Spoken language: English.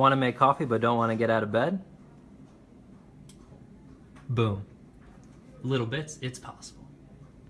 Want to make coffee but don't want to get out of bed? Boom. Little bits, it's possible.